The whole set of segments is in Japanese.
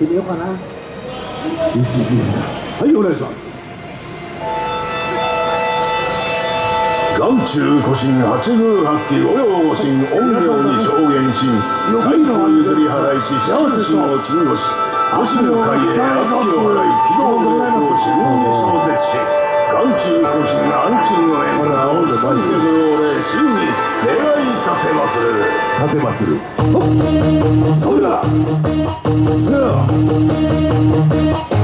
ってみようかな。はいお願いします。眼中古神八宮八鬼御用御神陰陽に証言し外と譲り払いし七神を鎮護し御神の会へ悪鬼を払い軌道の横を四分に小絶し眼中古神安鎮の縁を三十号令真に願い立てまする立てまつるそれださあ Oh,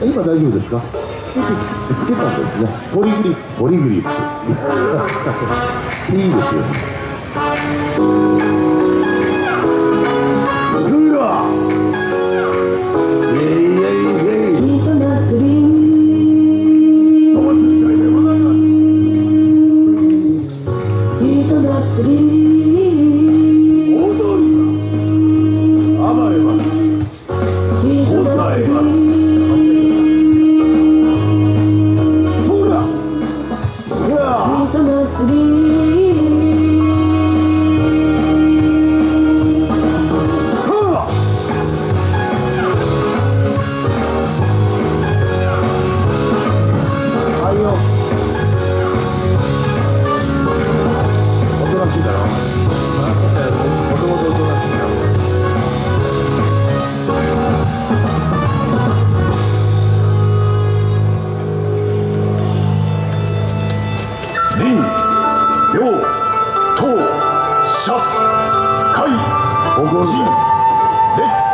今大丈夫ですか？つけたんですね。ポリグリップ。ポリグリップ。いいですよす Sri 誇るレッツ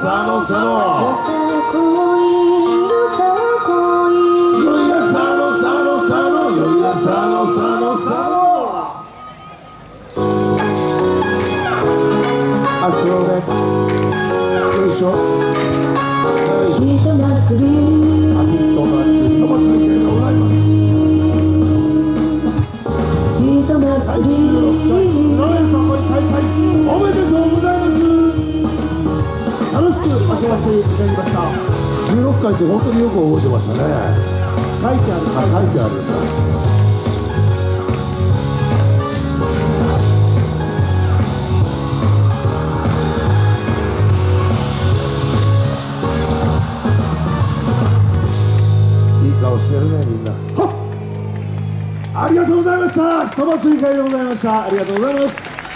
佐野佐野って本当によく覚えてましたね。書いてあるあ書いてある。んだいい顔してるねみんな。ありがとうございました。人祭り会でございました。ありがとうございます。